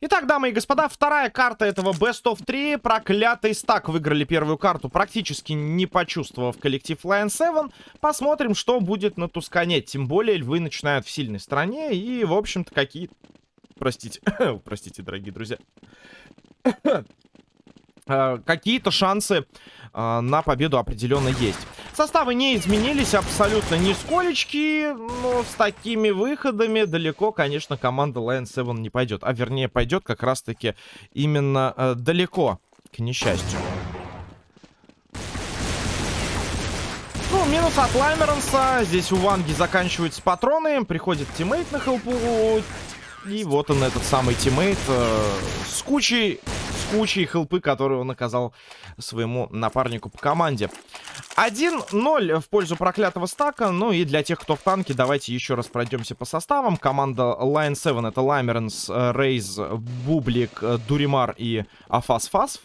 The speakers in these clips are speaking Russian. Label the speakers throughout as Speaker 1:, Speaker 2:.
Speaker 1: Итак, дамы и господа, вторая карта этого Best of 3. Проклятый стак выиграли первую карту, практически не почувствовав коллектив Lion 7. Посмотрим, что будет на Тускане. Тем более, львы начинают в сильной стороне. И, в общем-то, какие... Простите. Простите, дорогие друзья. А, какие-то шансы а, на победу определенно есть. Составы не изменились абсолютно нисколечки, но с такими выходами далеко, конечно, команда Lion 7 не пойдет. А вернее, пойдет как раз-таки именно э, далеко, к несчастью. Ну, минус от Лаймеронса. Здесь у Ванги заканчиваются патроны. Приходит тиммейт на хелпу. И вот он, этот самый тиммейт э, с кучей кучей хелпы, которую он оказал своему напарнику по команде. 1-0 в пользу проклятого стака. Ну и для тех, кто в танке, давайте еще раз пройдемся по составам. Команда Line 7 это Лаймеренс, Рейз, Бублик, Дуримар и Афас Фасф.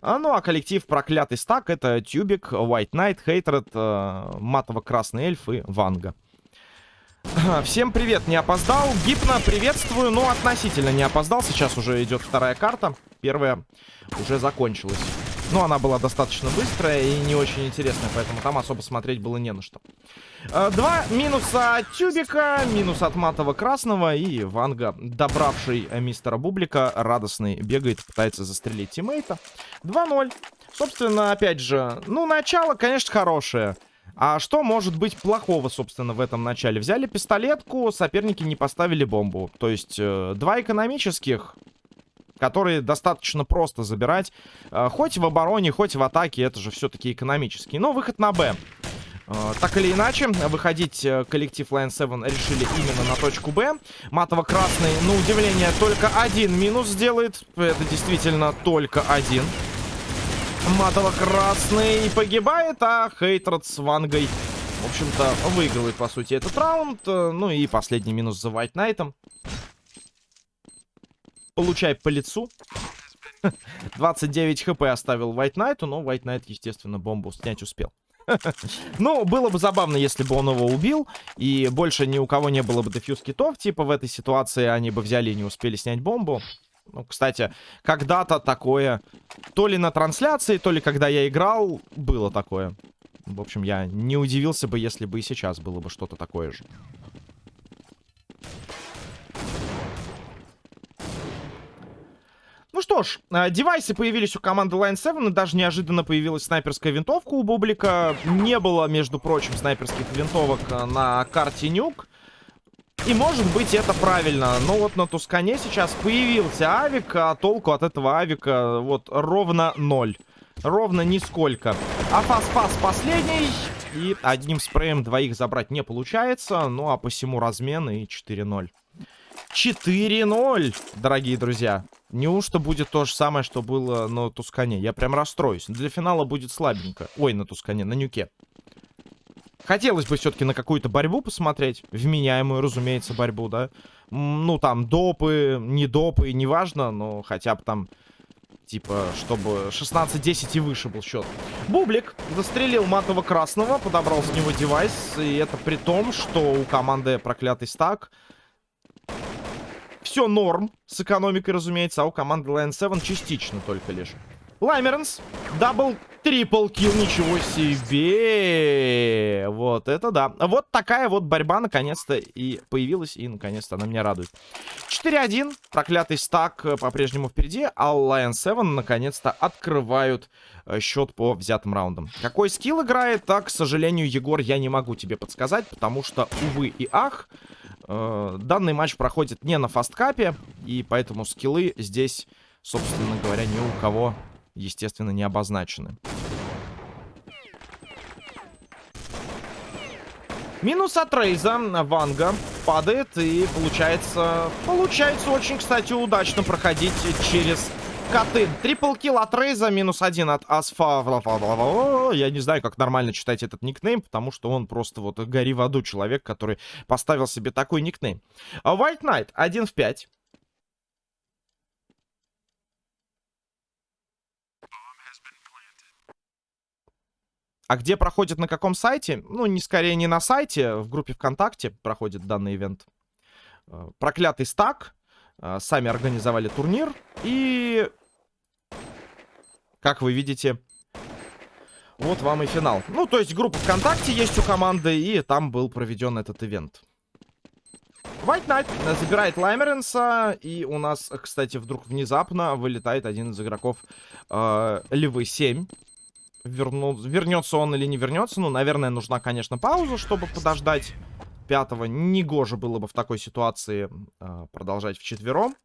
Speaker 1: А, ну а коллектив проклятый стак это Тюбик, White Knight, Хейтред, э, Матово-Красный Эльф и Ванга. Всем привет, не опоздал. Гипно, приветствую, но относительно не опоздал. Сейчас уже идет вторая карта. Первая уже закончилась. Но она была достаточно быстрая и не очень интересная, поэтому там особо смотреть было не на что. Э, два минуса от Тюбика, минус от матового красного и Ванга, добравший мистера Бублика, радостный, бегает, пытается застрелить тиммейта. 2-0. Собственно, опять же, ну, начало, конечно, хорошее. А что может быть плохого, собственно, в этом начале? Взяли пистолетку, соперники не поставили бомбу. То есть, э, два экономических, которые достаточно просто забирать. Э, хоть в обороне, хоть в атаке, это же все-таки экономический. Но выход на Б. Э, так или иначе, выходить э, коллектив Lion 7 решили именно на точку Б. Матово-красный, на удивление, только один минус сделает. Это действительно только один. Матово-красный погибает, а Хейтред с Вангой, в общем-то, выигрывает, по сути, этот раунд. Ну и последний минус за White Knight'ом. Получай по лицу. 29 хп оставил White Knight, но White Knight, естественно, бомбу снять успел. ну, было бы забавно, если бы он его убил, и больше ни у кого не было бы дефьюз китов, типа в этой ситуации они бы взяли и не успели снять бомбу. Ну, кстати, когда-то такое, то ли на трансляции, то ли когда я играл, было такое. В общем, я не удивился бы, если бы и сейчас было бы что-то такое же. Ну что ж, э, девайсы появились у команды Line 7, и даже неожиданно появилась снайперская винтовка у Бублика. Не было, между прочим, снайперских винтовок э, на карте Нюк. И может быть это правильно. Но вот на Тускане сейчас появился авик, а толку от этого авика вот ровно ноль. Ровно нисколько. А фас-фас последний. И одним спреем двоих забрать не получается. Ну а посему размен и 4-0. 4-0, дорогие друзья. Неужто будет то же самое, что было на Тускане? Я прям расстроюсь. Для финала будет слабенько. Ой, на Тускане, на Нюке. Хотелось бы все-таки на какую-то борьбу посмотреть. Вменяемую, разумеется, борьбу, да. Ну, там, допы, не допы, неважно, но хотя бы там, типа, чтобы 16-10 и выше был счет. Бублик застрелил матового красного, подобрал с него девайс. И это при том, что у команды проклятый стак все норм с экономикой, разумеется, а у команды Lion 7 частично только лишь. Лаймернс. Double, triple kill, ничего себе. Вот это да. Вот такая вот борьба наконец-то и появилась, и наконец-то она меня радует. 4-1. Проклятый стак э, по-прежнему впереди, а Lion 7 наконец-то открывают э, счет по взятым раундам. Какой скилл играет, так, к сожалению, Егор, я не могу тебе подсказать, потому что, увы и ах, э, данный матч проходит не на фасткапе, и поэтому скиллы здесь, собственно говоря, ни у кого естественно, не обозначены. Минус от Рейза. Ванга падает. И получается... Получается очень, кстати, удачно проходить через коты. Трипл килл от Рейза. Минус один от Асфа. Я не знаю, как нормально читать этот никнейм, потому что он просто вот гори в аду человек, который поставил себе такой никнейм. White Knight 1 в 5. А где проходит, на каком сайте? Ну, не скорее не на сайте, в группе ВКонтакте проходит данный ивент. Э, проклятый стак. э, сами организовали турнир. И, как вы видите, вот вам и финал. Ну, то есть группа ВКонтакте есть у команды, и там был проведен этот ивент. White Knight забирает Лаймеренса, и у нас, кстати, вдруг внезапно вылетает один из игроков э, Львы 7. Верну... Вернется он или не вернется, ну, наверное, нужна, конечно, пауза, чтобы подождать пятого. Негоже было бы в такой ситуации э, продолжать вчетвером.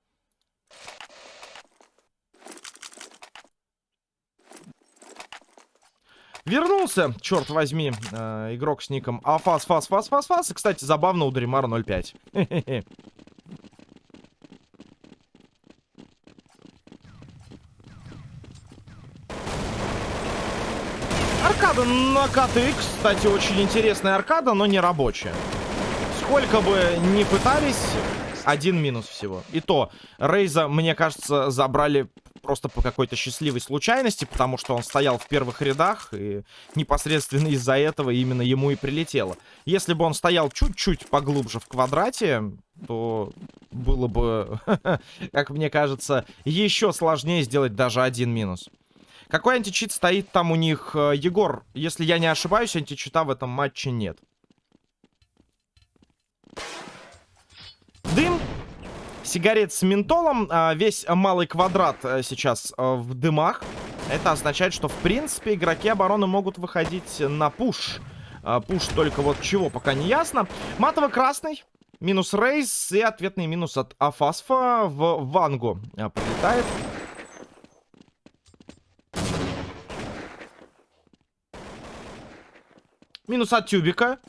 Speaker 1: Вернулся, черт возьми, э, игрок с ником Афас, Фас, Фас, Фас, Фас. И, кстати, забавно у Дримара 0.5. Аркада на КТ, кстати, очень интересная аркада, но не рабочая. Сколько бы ни пытались, один минус всего. И то, Рейза, мне кажется, забрали просто по какой-то счастливой случайности, потому что он стоял в первых рядах, и непосредственно из-за этого именно ему и прилетело. Если бы он стоял чуть-чуть поглубже в квадрате, то было бы, как мне кажется, еще сложнее сделать даже один минус. Какой античит стоит там у них? Э, Егор, если я не ошибаюсь, античита в этом матче нет. Дым сигарет с ментолом. А, весь малый квадрат э, сейчас э, в дымах. Это означает, что, в принципе, игроки обороны могут выходить на пуш. А, пуш только вот чего, пока не ясно. Матово-красный. Минус рейс и ответный минус от Афасфа в Вангу а, прилетает. Минус от Тюбика.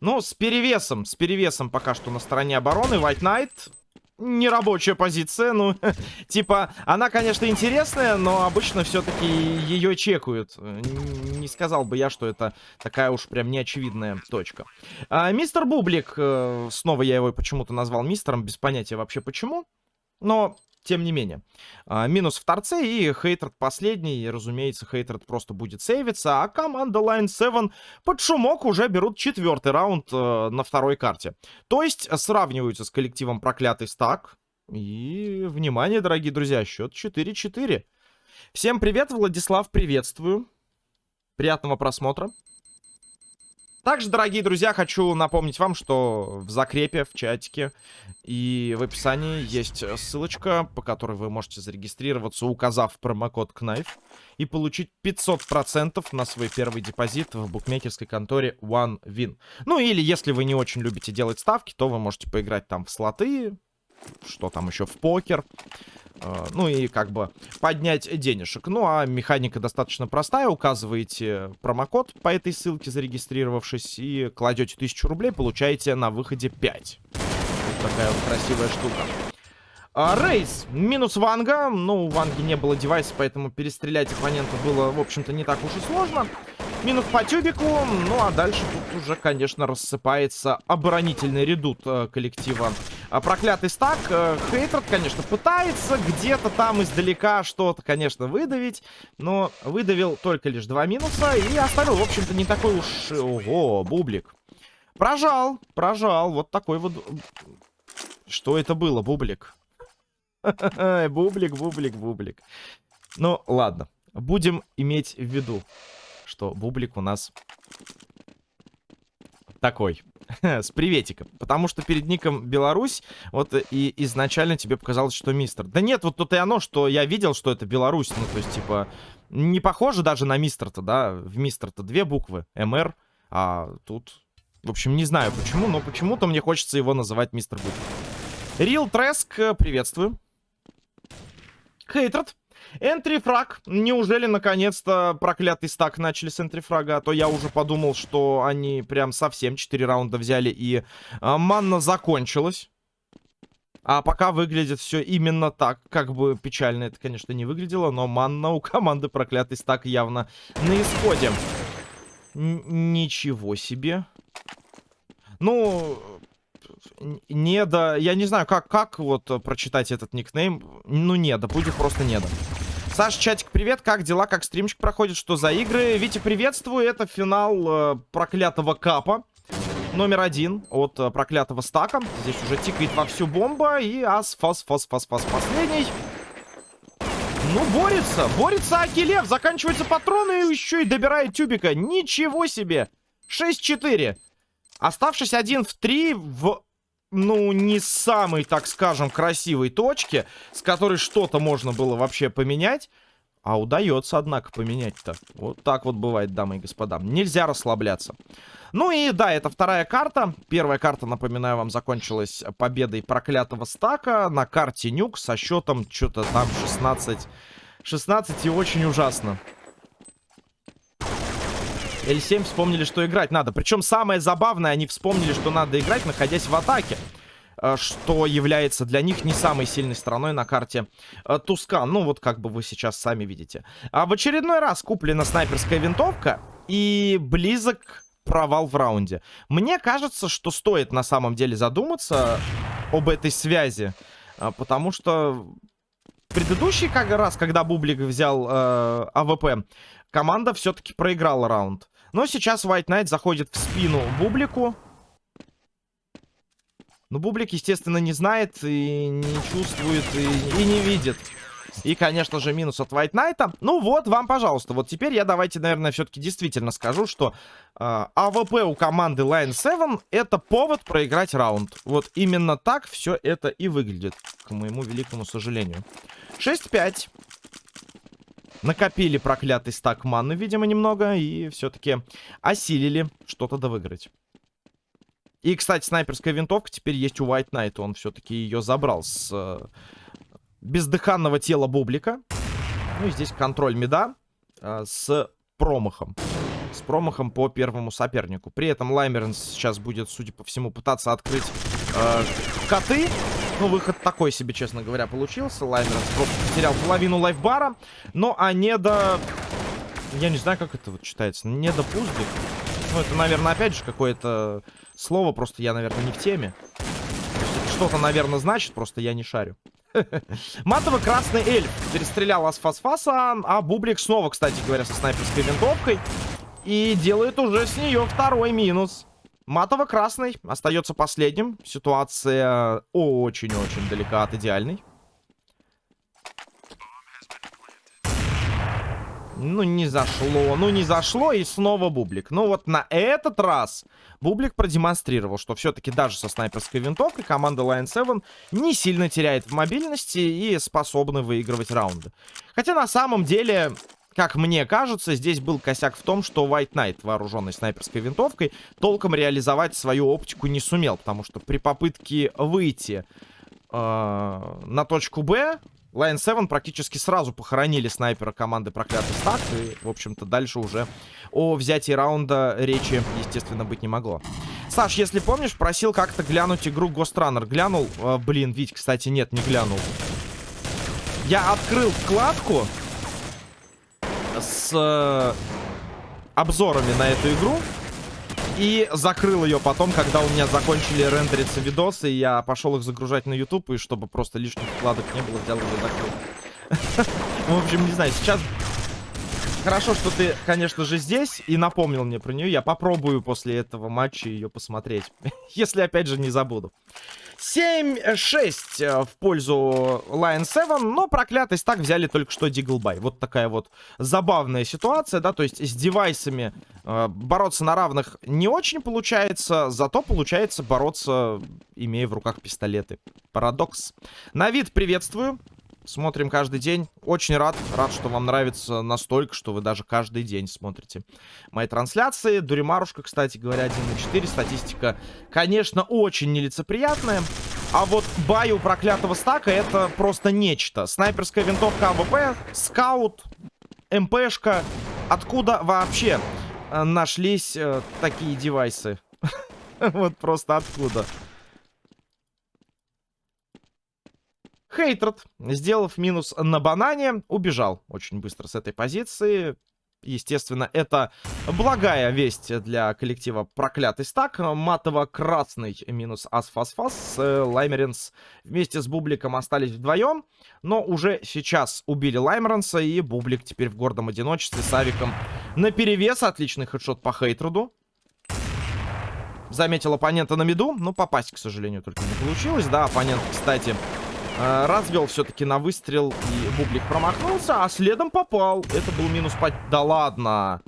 Speaker 1: Ну, с перевесом, с перевесом пока что на стороне обороны. White Knight нерабочая позиция, ну, типа, она, конечно, интересная, но обычно все-таки ее чекают. Не сказал бы я, что это такая уж прям неочевидная точка. А, мистер Бублик, э, снова я его почему-то назвал мистером, без понятия вообще почему, но тем не менее. А, минус в торце и Хейтред последний. И, разумеется, Хейтред просто будет сейвиться. А команда Line 7 под шумок уже берут четвертый раунд э, на второй карте. То есть сравниваются с коллективом Проклятый Стак. И, внимание, дорогие друзья, счет 4-4. Всем привет, Владислав, приветствую. Приятного просмотра. Также, дорогие друзья, хочу напомнить вам, что в закрепе, в чатике и в описании есть ссылочка, по которой вы можете зарегистрироваться, указав промокод KNIFE и получить 500% на свой первый депозит в букмекерской конторе OneWin. Ну или, если вы не очень любите делать ставки, то вы можете поиграть там в слоты, что там еще, в покер. Э, ну и как бы поднять денежек. Ну а механика достаточно простая. Указываете промокод по этой ссылке, зарегистрировавшись, и кладете 1000 рублей, получаете на выходе 5. Вот такая вот красивая штука. А, рейс. Минус Ванга. Ну, у Ванги не было девайса, поэтому перестрелять оппонента было, в общем-то, не так уж и сложно. Минус по тюбику. Ну, а дальше тут уже, конечно, рассыпается оборонительный редут э, коллектива. А, проклятый стак. Э, Хейтерд, конечно, пытается где-то там издалека что-то, конечно, выдавить. Но выдавил только лишь два минуса. И оставил, в общем-то, не такой уж... Ого, бублик. Прожал, прожал. Вот такой вот... Что это было, бублик? Бублик, бублик, бублик. Ну, ладно. Будем иметь в виду что бублик у нас такой. С приветиком. Потому что перед ником Беларусь, вот и изначально тебе показалось, что мистер. Да нет, вот тут и оно, что я видел, что это Беларусь. Ну, то есть, типа, не похоже даже на мистер-то, да? В мистер-то две буквы. МР. А тут... В общем, не знаю почему, но почему-то мне хочется его называть мистер Бублик. Рил Треск, приветствую. Хейтред, Энтрифраг. Неужели наконец-то проклятый стак начали с энтрифрага? А то я уже подумал, что они прям совсем 4 раунда взяли и а, манна закончилась. А пока выглядит все именно так. Как бы печально это, конечно, не выглядело, но манна у команды проклятый стак явно на исходе. Н ничего себе. Ну, не да, я не знаю, как, как вот прочитать этот никнейм. Ну, не да, будет просто не да. Саш, чатик, привет, как дела, как стримчик проходит, что за игры? Витя, приветствую, это финал э, проклятого капа. номер один от э, проклятого стака. Здесь уже тикает вовсю бомба. И ас, фас, фас, фас, фас последний. Ну, борется. Борется Акилев. Заканчиваются патроны и еще и добирает тюбика. Ничего себе. 6-4. Оставшись один в 3 в, ну, не самой, так скажем, красивой точке, с которой что-то можно было вообще поменять. А удается, однако, поменять-то. Вот так вот бывает, дамы и господа. Нельзя расслабляться. Ну и да, это вторая карта. Первая карта, напоминаю вам, закончилась победой проклятого стака на карте Нюк со счетом что-то там 16. 16 и очень ужасно. L7 вспомнили, что играть надо. Причем самое забавное, они вспомнили, что надо играть, находясь в атаке. Э, что является для них не самой сильной стороной на карте э, Тускан. Ну, вот как бы вы сейчас сами видите. А в очередной раз куплена снайперская винтовка и близок провал в раунде. Мне кажется, что стоит на самом деле задуматься об этой связи. Э, потому что предыдущий как раз, когда Бублик взял э, АВП, команда все-таки проиграла раунд. Но сейчас White Knight заходит в спину Бублику. Но Бублик, естественно, не знает и не чувствует, и, и не видит. И, конечно же, минус от White Knight. Ну вот, вам, пожалуйста. Вот теперь я давайте, наверное, все-таки действительно скажу, что э, АВП у команды Line 7 это повод проиграть раунд. Вот именно так все это и выглядит, к моему великому сожалению. 6-5. Накопили проклятый стак маны, видимо, немного. И все-таки осилили что-то довыиграть. И, кстати, снайперская винтовка теперь есть у White Knight. Он все-таки ее забрал с э, бездыханного тела Бублика. Ну и здесь контроль меда э, с промахом. С промахом по первому сопернику. При этом Лаймерн сейчас будет, судя по всему, пытаться открыть э, коты. Ну, выход такой себе, честно говоря, получился. Просто потерял половину лайфбара. Но а не до... Я не знаю, как это вот читается. Не до пузли. Ну, это, наверное, опять же, какое-то слово. Просто я, наверное, не в теме. Что-то, наверное, значит, просто я не шарю. Матово-красный эльф перестрелял Асфасфаса, а Бублик снова, кстати говоря, со снайперской винтовкой. И делает уже с нее второй минус. Матово-красный остается последним. Ситуация очень-очень далека от идеальной. Ну, не зашло, ну, не зашло, и снова Бублик. Ну, вот на этот раз Бублик продемонстрировал, что все-таки даже со снайперской винтовкой команда Lion 7 не сильно теряет в мобильности и способна выигрывать раунды. Хотя на самом деле, как мне кажется, здесь был косяк в том, что White Knight, вооруженный снайперской винтовкой, толком реализовать свою оптику не сумел, потому что при попытке выйти э, на точку Б Lion 7 практически сразу похоронили снайпера команды Проклятый Стак. И, в общем-то, дальше уже о взятии раунда речи, естественно, быть не могло. Саш, если помнишь, просил как-то глянуть игру Ghost Runner. Глянул? Э, блин, Вить, кстати, нет, не глянул. Я открыл вкладку с э, обзорами на эту игру. И закрыл ее потом, когда у меня закончили рендериться видосы, и я пошел их загружать на YouTube, и чтобы просто лишних вкладок не было, взял и закрыл. В общем, не знаю, сейчас... Хорошо, что ты, конечно же, здесь и напомнил мне про нее. Я попробую после этого матча ее посмотреть. Если, опять же, не забуду. 7-6 э, в пользу Lion 7, но проклятый стак взяли только что Диглбай. Вот такая вот забавная ситуация, да, то есть с девайсами э, бороться на равных не очень получается, зато получается бороться, имея в руках пистолеты. Парадокс. На вид приветствую. Смотрим каждый день. Очень рад. Рад, что вам нравится настолько, что вы даже каждый день смотрите мои трансляции. Дуримарушка, кстати говоря, 1 на 4. Статистика, конечно, очень нелицеприятная. А вот buy у проклятого стака это просто нечто. Снайперская винтовка АВП, скаут, МПшка. Откуда вообще э, нашлись э, такие девайсы? Вот просто откуда? Хейтред, сделав минус на банане, убежал очень быстро с этой позиции. Естественно, это благая весть для коллектива Проклятый Стак. Матово-красный минус Асфасфас. Лаймеринс вместе с Бубликом остались вдвоем. Но уже сейчас убили Лаймеренса. И Бублик теперь в гордом одиночестве с Авиком на перевес. Отличный хедшот по Хейтруду. заметил оппонента на миду. Но попасть, к сожалению, только не получилось. Да, оппонент, кстати, э, развел все-таки на выстрел. И Бублик промахнулся, а следом попал. Это был минус... По... Да ладно.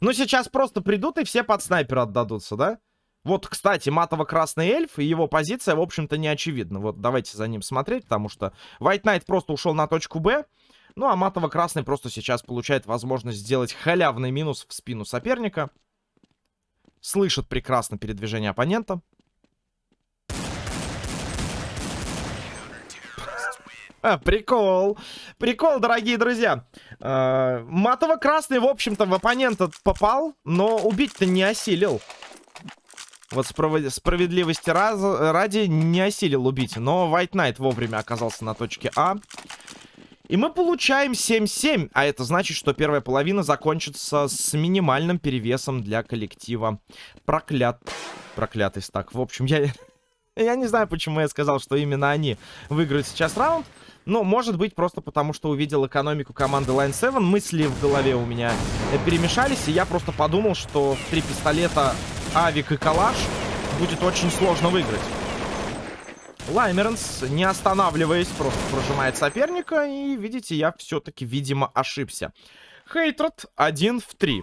Speaker 1: Ну, сейчас просто придут и все под снайпера отдадутся, да? Вот, кстати, матово-красный эльф и его позиция, в общем-то, не очевидна. Вот давайте за ним смотреть, потому что White Knight просто ушел на точку Б. Ну, а матово-красный просто сейчас получает возможность сделать халявный минус в спину соперника. Слышит прекрасно передвижение оппонента. прикол. Прикол, дорогие друзья. А, матово-красный, в общем-то, в оппонента попал, но убить-то не осилил. Вот справедливости раз, ради не осилил убить. Но White Knight вовремя оказался на точке А. И мы получаем 7-7. А это значит, что первая половина закончится с минимальным перевесом для коллектива. Проклят... Проклятый стак. В общем, я... Я не знаю, почему я сказал, что именно они выиграют сейчас раунд. Но, может быть, просто потому, что увидел экономику команды Line 7. Мысли в голове у меня перемешались. И я просто подумал, что в три пистолета Авик и Калаш будет очень сложно выиграть. Лаймеренс, не останавливаясь, просто прожимает соперника. И, видите, я все-таки, видимо, ошибся. Хейтред 1 в 3.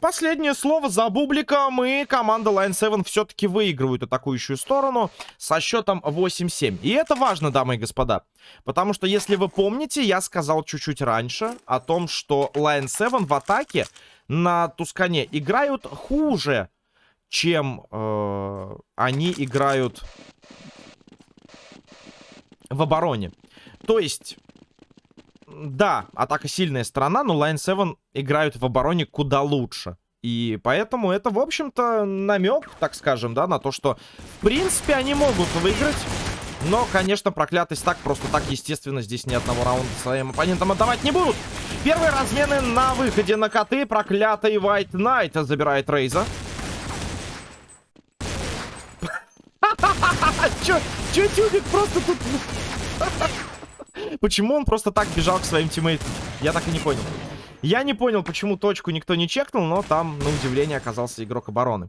Speaker 1: Последнее слово за бубликом, и команда Line 7 все-таки выигрывает атакующую сторону со счетом 8-7. И это важно, дамы и господа, потому что, если вы помните, я сказал чуть-чуть раньше о том, что Line 7 в атаке на Тускане играют хуже, чем э, они играют в обороне. То есть, да, атака сильная сторона, но Line 7 играют в обороне куда лучше. И поэтому это, в общем-то, намек, так скажем, да, на то, что, в принципе, они могут выиграть. Но, конечно, проклятый стак просто так, естественно, здесь ни одного раунда своим оппонентам отдавать не будут. Первые размены на выходе на коты. Проклятый White Knight забирает Рейза. Чё, чё тюбик просто тут... Почему он просто так бежал к своим тиммейтам? Я так и не понял. Я не понял, почему точку никто не чекнул, но там, на удивление, оказался игрок обороны.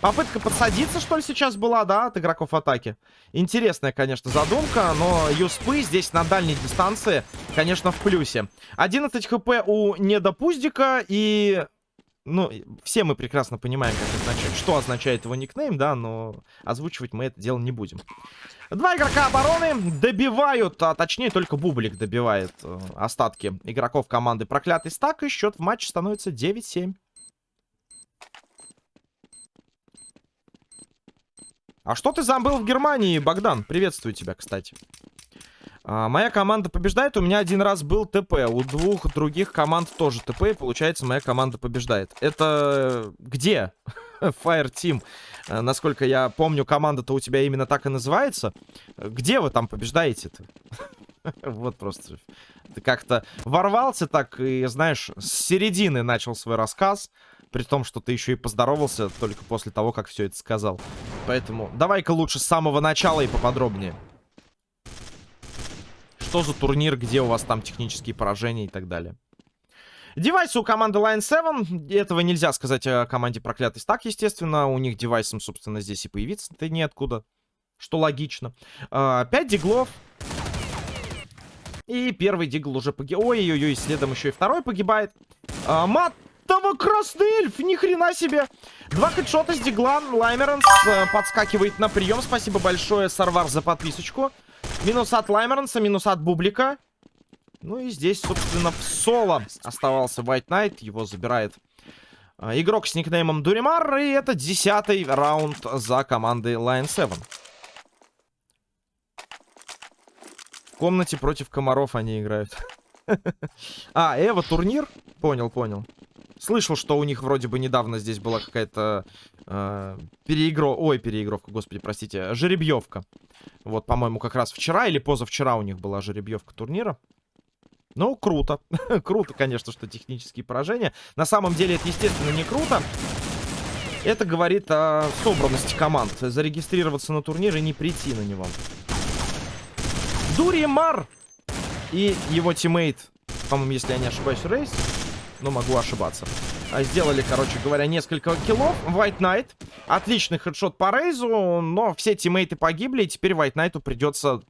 Speaker 1: Попытка подсадиться, что ли, сейчас была, да, от игроков атаки? Интересная, конечно, задумка, но юспы здесь на дальней дистанции, конечно, в плюсе. 11 хп у недопуздика и... Ну, все мы прекрасно понимаем, как означает, что означает его никнейм, да, но озвучивать мы это дело не будем. Два игрока обороны добивают, а точнее только Бублик добивает э, остатки игроков команды Проклятый Стак. И счет в матче становится 9-7. А что ты забыл в Германии, Богдан? Приветствую тебя, кстати. А, моя команда побеждает. У меня один раз был ТП. У двух других команд тоже ТП. И получается, моя команда побеждает. Это где? Fire Team. Э, насколько я помню, команда-то у тебя именно так и называется. Где вы там побеждаете-то? Вот просто. Ты как-то ворвался так и, знаешь, с середины начал свой рассказ. При том, что ты еще и поздоровался только после того, как все это сказал. Поэтому давай-ка лучше с самого начала и поподробнее. Что за турнир, где у вас там технические поражения и так далее. Девайсы у команды Line 7. Этого нельзя сказать о команде Проклятый Стак, естественно. У них девайсом, собственно, здесь и появиться-то неоткуда. Что логично. А, 5 диглов. И первый дигл уже погиб. Ой-ой-ой, следом еще и второй погибает. А, матово красный эльф, ни хрена себе. Два хедшота с дигла. Лаймеранс э, подскакивает на прием. Спасибо большое, Сарвар, за подписочку. Минус от Лаймеранса, минус от Бублика. Ну и здесь, собственно, в соло оставался White Knight. Его забирает э, игрок с никнеймом Дуримар. И это десятый раунд за командой Lion 7. В комнате против комаров они играют. А, Эва турнир? Понял, понял. Слышал, что у них вроде бы недавно здесь была какая-то э, переигро... Ой, переигровка, господи, простите, жеребьевка. Вот, по-моему, как раз вчера или позавчера у них была жеребьевка турнира. Ну, круто. круто, конечно, что технические поражения. На самом деле это, естественно, не круто. Это говорит о собранности команд. Зарегистрироваться на турнир и не прийти на него. Дуримар и его тиммейт, по-моему, если я не ошибаюсь, Рейс, но могу ошибаться. А, сделали, короче говоря, несколько киллов. White Knight. Отличный хедшот по Рейзу, но все тиммейты погибли, и теперь White Knight'у придется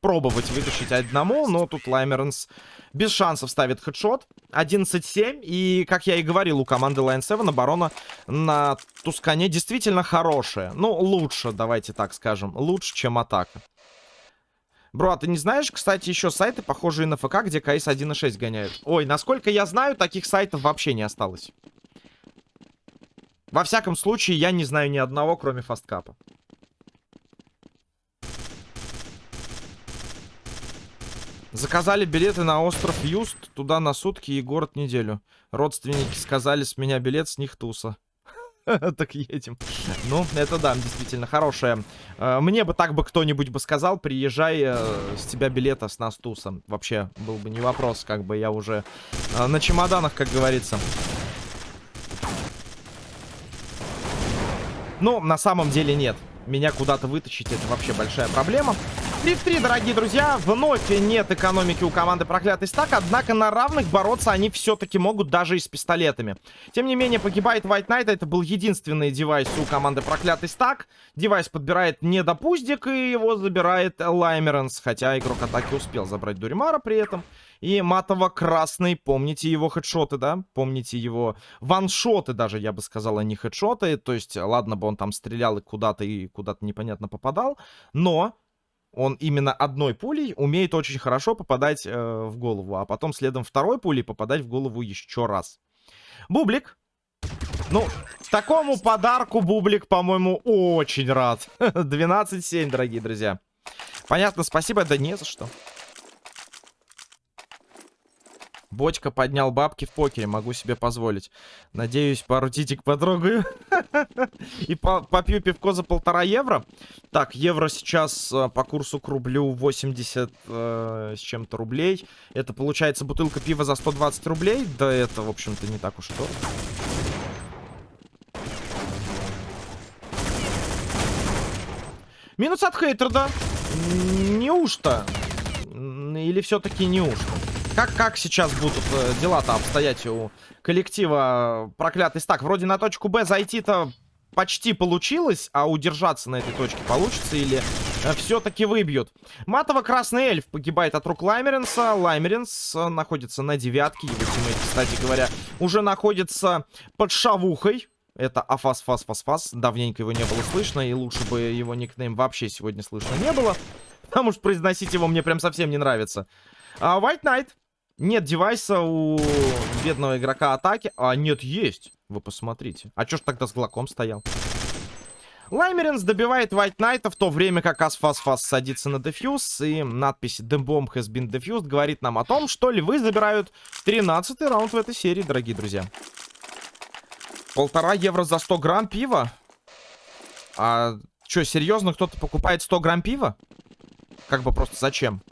Speaker 1: пробовать вытащить одному, но тут Лаймеренс без шансов ставит хедшот. 11-7, и, как я и говорил, у команды Line 7 оборона на Тускане действительно хорошая. Ну, лучше, давайте так скажем, лучше, чем атака. Бро, а ты не знаешь, кстати, еще сайты, похожие на ФК, где КС 1.6 гоняют? Ой, насколько я знаю, таких сайтов вообще не осталось. Во всяком случае, я не знаю ни одного, кроме фасткапа. Заказали билеты на остров Юст, туда на сутки и город неделю. Родственники сказали, с меня билет, с них туса. Так едем. Ну, это да, действительно хорошая. Э, мне бы так бы кто-нибудь бы сказал, приезжай, э, с тебя билета с нас тусом. Вообще, был бы не вопрос, как бы я уже э, на чемоданах, как говорится. Ну, на самом деле нет. Меня куда-то вытащить, это вообще большая проблема. 3 в 3, дорогие друзья. Вновь нет экономики у команды проклятый стак. Однако на равных бороться они все-таки могут даже и с пистолетами. Тем не менее, погибает White Knight. Это был единственный девайс у команды проклятый стак. Девайс подбирает недопуздик и его забирает Лаймеренс. Хотя игрок атаки успел забрать Дуримара при этом. И матово-красный, помните его хедшоты, да? Помните его ваншоты даже, я бы сказал, а не хедшоты. То есть, ладно бы он там стрелял и куда-то и куда-то непонятно попадал. Но он именно одной пулей умеет очень хорошо попадать э, в голову, а потом следом второй пулей попадать в голову еще раз. Бублик. Ну, такому подарку Бублик, по-моему, очень рад. 12-7, дорогие друзья. Понятно, спасибо, да не за что. Бочка поднял бабки в покере, могу себе позволить. Надеюсь, пару титик потрогаю. И попью пивко за полтора евро. Так, евро сейчас э, по курсу к рублю 80 э, с чем-то рублей. Это получается бутылка пива за 120 рублей. Да это, в общем-то, не так уж и дорого. Минус от хейтера, Неужто? Или все-таки неужто? Как, как сейчас будут э, дела-то обстоять у коллектива проклятый стак? Вроде на точку Б зайти-то почти получилось, а удержаться на этой точке получится или э, все-таки выбьют. Матово-красный эльф погибает от рук Лаймеренса. Лаймеренс э, находится на девятке. Его тиммейт, кстати говоря, уже находится под шавухой. Это Афас Фас Фас Фас. Давненько его не было слышно, и лучше бы его никнейм вообще сегодня слышно не было. Потому что произносить его мне прям совсем не нравится. А White Knight нет девайса у бедного игрока атаки. А, нет, есть. Вы посмотрите. А чё ж тогда с Глоком стоял? Лаймеринс добивает White Knight, в то время как Асфас-Фас садится на дефьюз. И надпись The Bomb has been defused говорит нам о том, что львы забирают 13 раунд в этой серии, дорогие друзья. Полтора евро за 100 грамм пива? А что, серьезно, кто-то покупает 100 грамм пива? Как бы просто зачем?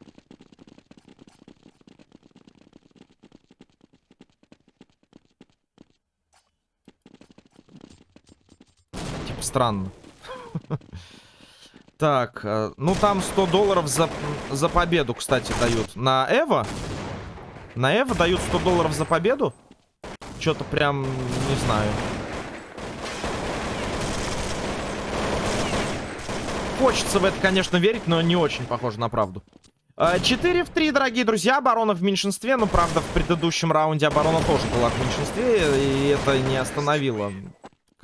Speaker 1: Странно. Так, э, ну там 100 долларов за, за победу, кстати, дают. На Эва? На Эва дают 100 долларов за победу? Что-то прям, не знаю. Хочется в это, конечно, верить, но не очень похоже на правду. 4 э, в 3, дорогие друзья. Оборона в меньшинстве. Но, правда, в предыдущем раунде оборона тоже была в меньшинстве. И это не остановило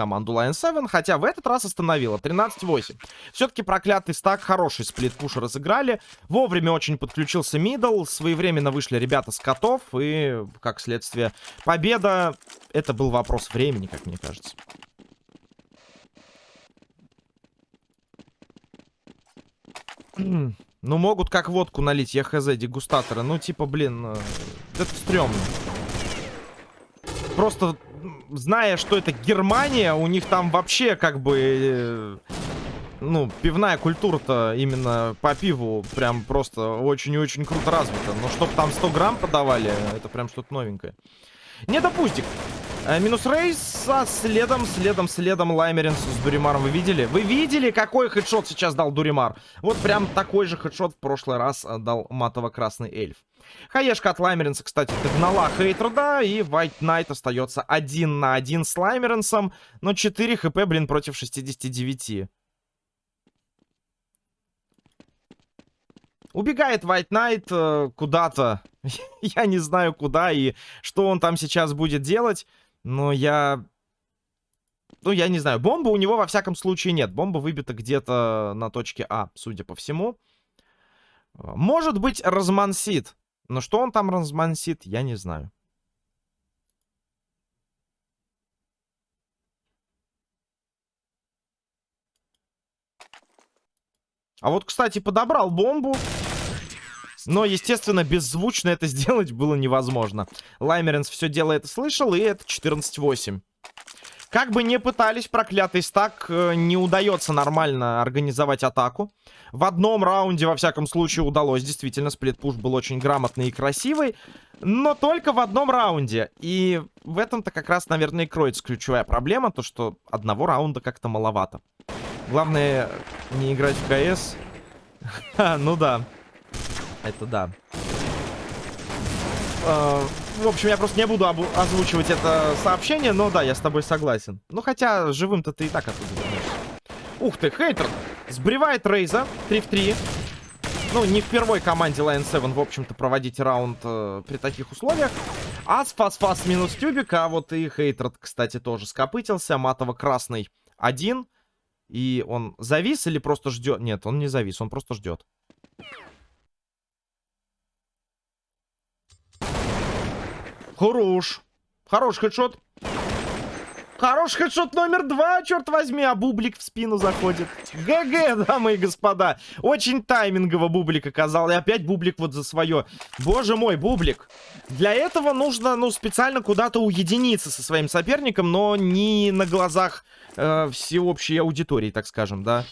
Speaker 1: команду Lion 7, хотя в этот раз остановила. 13-8. Все-таки проклятый стак, хороший сплит-пуш разыграли. Вовремя очень подключился мидл, своевременно вышли ребята с котов, и, как следствие, победа. Это был вопрос времени, как мне кажется. Ну, могут как водку налить, я хз, дегустаторы. Ну, типа, блин, это стрёмно. Просто зная, что это Германия, у них там вообще как бы... Э, ну, пивная культура-то именно по пиву прям просто очень и очень круто развита. Но чтоб там 100 грамм подавали, это прям что-то новенькое. Не допустик. Э, минус Рейс, а следом, следом, следом Лаймеринс с Дуримаром. Вы видели? Вы видели, какой хедшот сейчас дал Дуримар? Вот прям такой же хедшот в прошлый раз э, дал матово-красный эльф. Хаешка от Лаймеринса, кстати, догнала Хейтруда, и White Knight остается один на один с Лаймеринсом, но 4 хп, блин, против 69. Убегает White Knight э, куда-то. я не знаю куда и что он там сейчас будет делать. Но я... Ну, я не знаю. Бомбы у него во всяком случае нет. Бомба выбита где-то на точке А, судя по всему. Может быть, размансит. Но что он там размансит, я не знаю. А вот, кстати, подобрал бомбу. Но, естественно, беззвучно это сделать было невозможно. Лаймеренс все дело это слышал, и это 14-8. Как бы не пытались, проклятый стак э, не удается нормально организовать атаку. В одном раунде, во всяком случае, удалось. Действительно, сплитпуш был очень грамотный и красивый. Но только в одном раунде. И в этом-то как раз, наверное, и кроется ключевая проблема. То, что одного раунда как-то маловато. Главное, не играть в КС. Ну да. Это да. Uh, в общем, я просто не буду озвучивать это сообщение, но да, я с тобой согласен. Ну, хотя живым-то ты и так оттуда вернешься. Ух ты, хейтер сбривает Рейза 3 в 3. Ну, не в первой команде Lion 7, в общем-то, проводить раунд э, при таких условиях. Ас, фас, фас, минус тюбик, а вот и хейтер, кстати, тоже скопытился. Матово-красный один. И он завис или просто ждет? Нет, он не завис, он просто ждет. Хорош. Хорош хедшот. Хорош хедшот номер два, черт возьми, а Бублик в спину заходит. ГГ, дамы и господа. Очень таймингово Бублик оказал. И опять Бублик вот за свое. Боже мой, Бублик. Для этого нужно, ну, специально куда-то уединиться со своим соперником, но не на глазах э, всеобщей аудитории, так скажем, да.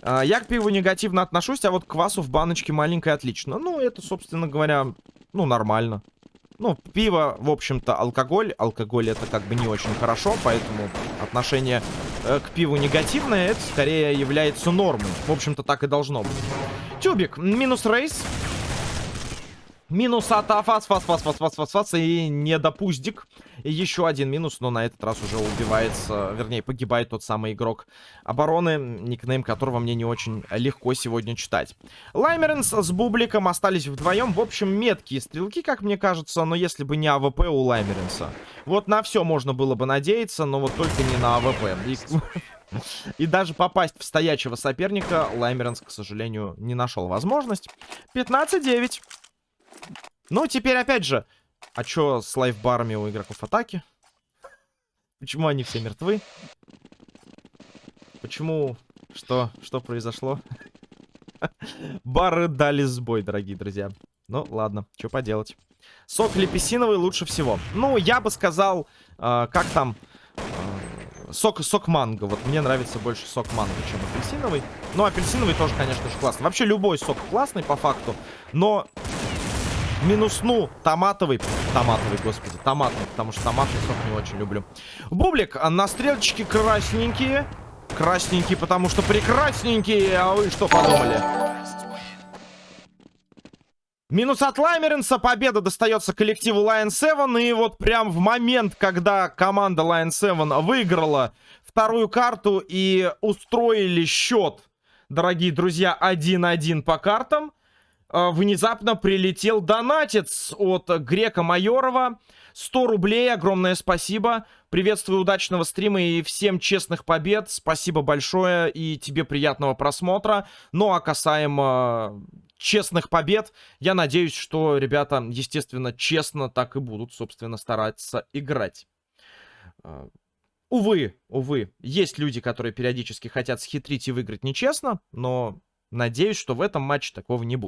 Speaker 1: Э, я к пиву негативно отношусь, а вот квасу в баночке маленькой отлично. Ну, это, собственно говоря, ну, нормально. Ну, пиво, в общем-то, алкоголь. Алкоголь это как бы не очень хорошо, поэтому отношение э, к пиву негативное. Это скорее является нормой. В общем-то, так и должно быть. Тюбик, минус рейс. Минус от Афас, фас, фас, фас, фас, фас, фас, и недопуздик. И еще один минус, но на этот раз уже убивается, вернее, погибает тот самый игрок обороны, никнейм которого мне не очень легко сегодня читать. Лаймеренс с Бубликом остались вдвоем. В общем, меткие стрелки, как мне кажется, но если бы не АВП у Лаймеренса. Вот на все можно было бы надеяться, но вот только не на АВП. И... И даже попасть в стоячего соперника Лаймеренс, к сожалению, не нашел возможность. 15-9. Ну, теперь опять же, а чё с лайфбарами у игроков атаки? Почему они все мертвы? Почему? Что? Что произошло? Бары дали сбой, дорогие друзья. Ну, ладно, что поделать. Сок лепесиновый лучше всего. Ну, я бы сказал, э, как там... Э, сок, сок манго. Вот мне нравится больше сок манго, чем апельсиновый. Но апельсиновый тоже, конечно же, классный. Вообще, любой сок классный, по факту. Но минусну томатовый. Томатовый, господи, томатный, потому что томатный сок не очень люблю. Бублик, а на стрелочке красненькие. Красненькие, потому что прекрасненькие. А вы что подумали? Минус от Лаймеренса. Победа достается коллективу Lion 7. И вот прям в момент, когда команда Lion 7 выиграла вторую карту и устроили счет, дорогие друзья, 1-1 по картам, внезапно прилетел донатец от Грека Майорова. 100 рублей, огромное спасибо. Приветствую удачного стрима и всем честных побед. Спасибо большое и тебе приятного просмотра. Ну а касаемо честных побед, я надеюсь, что ребята, естественно, честно так и будут, собственно, стараться играть. Э, увы, увы, есть люди, которые периодически хотят схитрить и выиграть нечестно, но надеюсь, что в этом матче такого не будет.